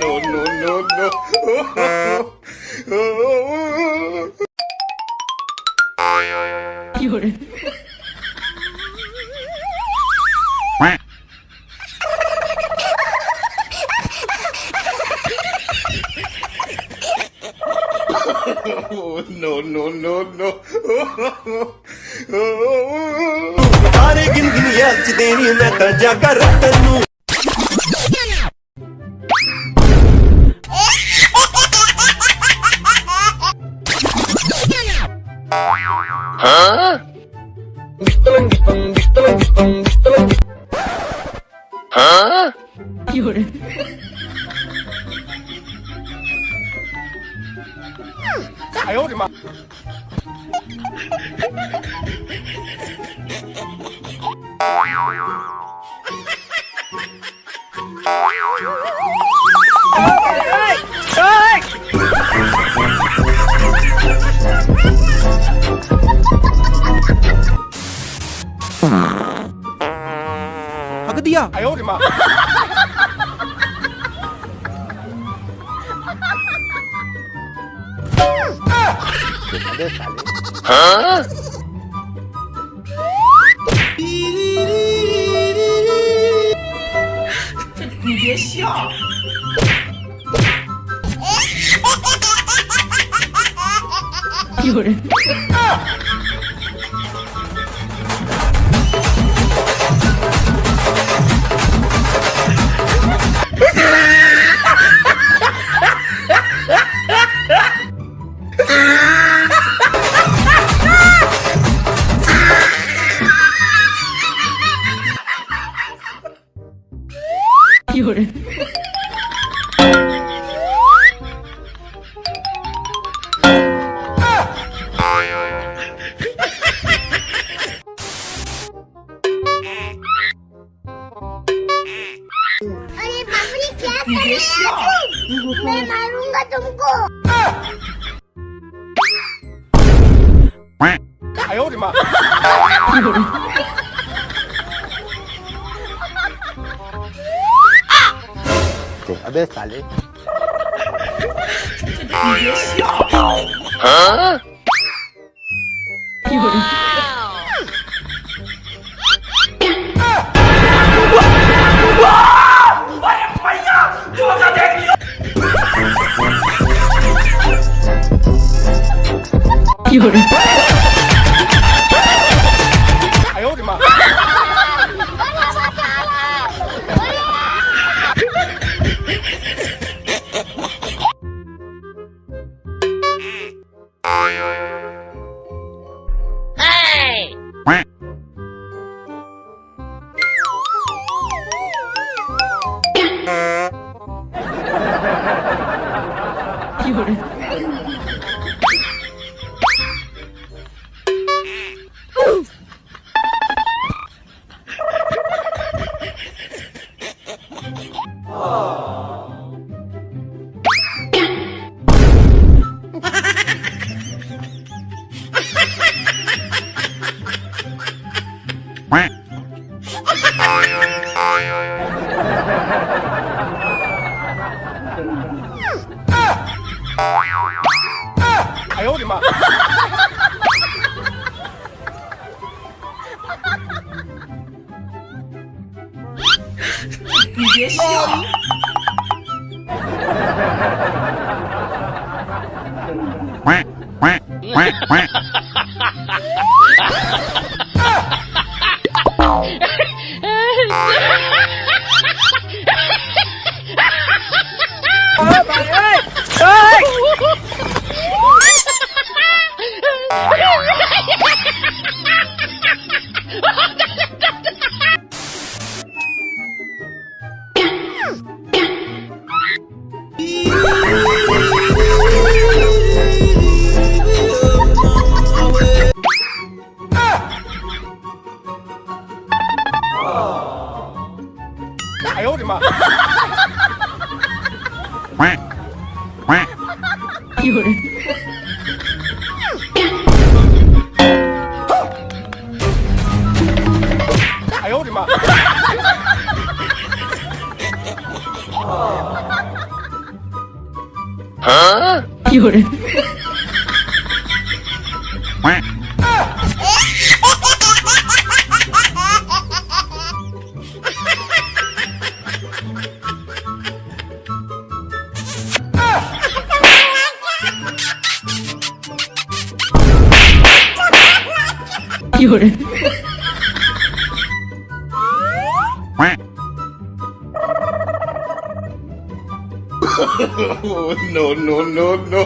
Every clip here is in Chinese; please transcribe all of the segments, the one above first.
no, no, no, no. 有人，no, no, no, no. ਹੱਥ ਦੇਣੀ ਮੈਂ ਤਾਂ ਜਾ ਕਰ ਤੈਨੂੰ ਹਾਂ ਬਿਸਤਲੰ ਬਿਸਤਲੰ ਬਿਸਤਲੰ ਬਿਸਤਲੰ ਬਿਸਤਲੰ ਹਾਂ ਕਿਉਂ ਆਇਓ ਜੀ 哈个地呀！哎呦我的妈！哈哈哈哈哈哈！哈哈哈哈哈！笑。有人，中国。哎呦我的妈！对，阿贝咋的？别！Por Ai, ai, ai! これ。有人 no, no, no, no.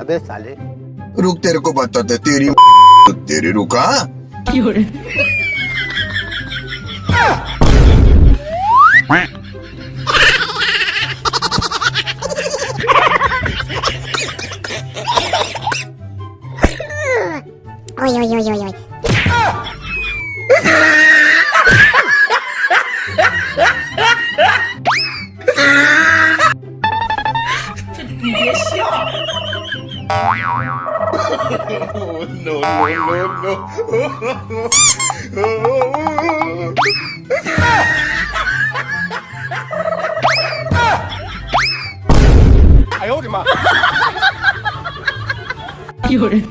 अबे साले। रुक तेरे को बताते तेरी तेरे रुका 哎呦呦呦呦！这你别笑！哦 no no no no！哎呦我的妈！有人。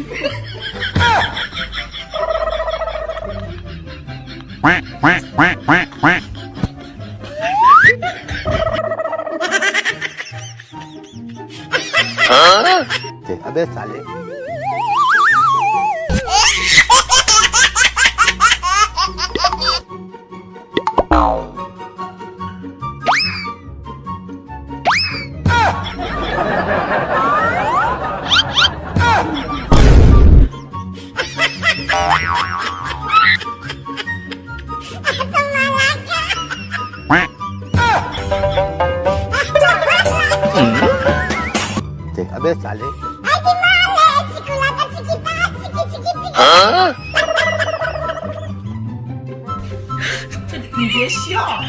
अबे साले 来。啊！你别笑。